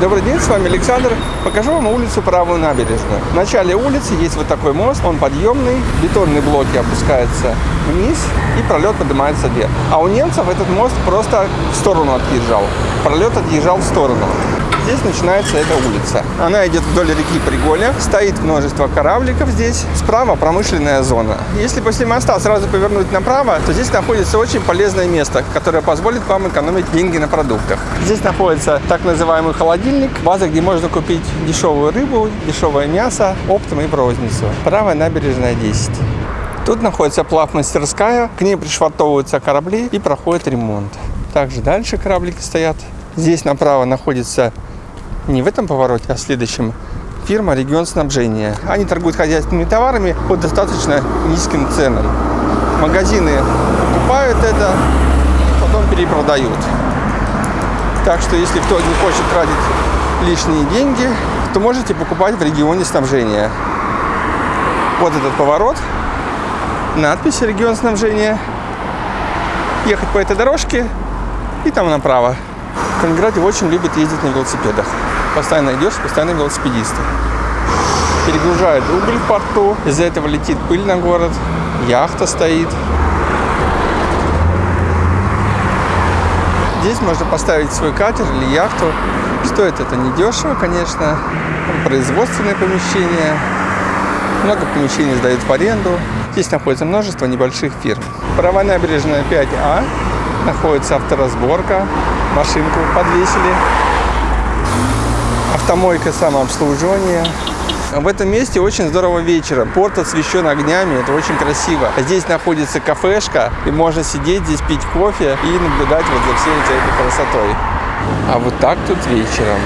Добрый день, с вами Александр. Покажу вам улицу Правую набережную. В начале улицы есть вот такой мост, он подъемный, бетонные блоки опускаются вниз и пролет поднимается вверх. А у немцев этот мост просто в сторону отъезжал. Пролет отъезжал в сторону. Здесь начинается эта улица. Она идет вдоль реки Приголя. Стоит множество корабликов здесь. Справа промышленная зона. Если после моста сразу повернуть направо, то здесь находится очень полезное место, которое позволит вам экономить деньги на продуктах. Здесь находится так называемый холодильник, база, где можно купить дешевую рыбу, дешевое мясо, оптом и в розницу. Правая набережная 10. Тут находится плавмастерская, к ней пришвартовываются корабли и проходит ремонт. Также дальше кораблики стоят. Здесь направо находится не в этом повороте, а в следующем фирма «Регион снабжения». Они торгуют хозяйственными товарами по достаточно низким ценам. Магазины покупают это потом перепродают. Так что если кто не хочет тратить лишние деньги, то можете покупать в регионе снабжения. Вот этот поворот, надпись «Регион снабжения». Ехать по этой дорожке и там направо. В Калининграде очень любят ездить на велосипедах. Постоянно идешь, постоянно велосипедисты. Перегружают уголь в порту, из-за этого летит пыль на город, яхта стоит. Здесь можно поставить свой катер или яхту. Стоит это недешево, конечно. Производственное помещение. Много помещений сдают в аренду. Здесь находится множество небольших фирм. Правая набережная 5А. Находится авторазборка. Машинку подвесили. Автомойка самообслуживания. В этом месте очень здорово вечером. Порт освещен огнями, это очень красиво. Здесь находится кафешка, и можно сидеть здесь, пить кофе и наблюдать вот за всей этой красотой. А вот так тут вечером.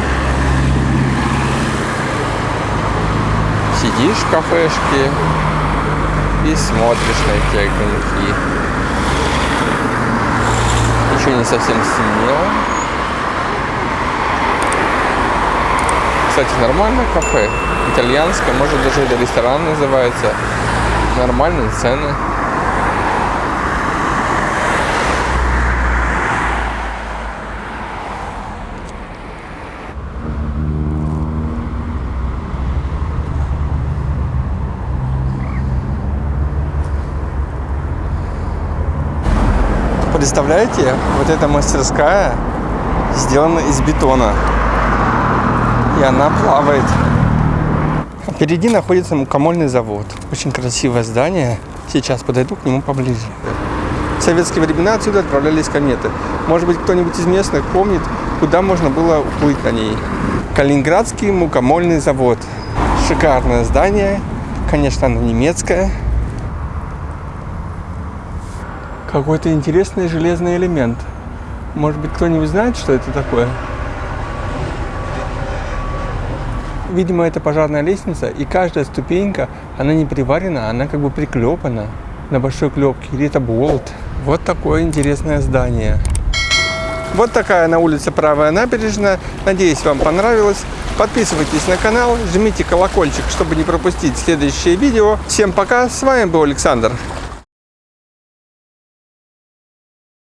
Сидишь в кафешке и смотришь на эти огоньки. Еще не совсем стемнело. Кстати, нормальное кафе. Итальянское, может даже это ресторан называется. Нормальные цены. Представляете, вот эта мастерская сделана из бетона. И она плавает. Впереди находится мукомольный завод. Очень красивое здание. Сейчас подойду к нему поближе. В советские времена отсюда отправлялись кометы. Может быть, кто-нибудь из местных помнит, куда можно было уплыть на ней. Калининградский мукомольный завод. Шикарное здание. Конечно, оно немецкое. Какой-то интересный железный элемент. Может быть, кто-нибудь знает, что это такое? Видимо, это пожарная лестница, и каждая ступенька, она не приварена, она как бы приклепана на большой клепке, или это болт. Вот такое интересное здание. Вот такая на улице Правая набережная. Надеюсь, вам понравилось. Подписывайтесь на канал, жмите колокольчик, чтобы не пропустить следующее видео. Всем пока, с вами был Александр.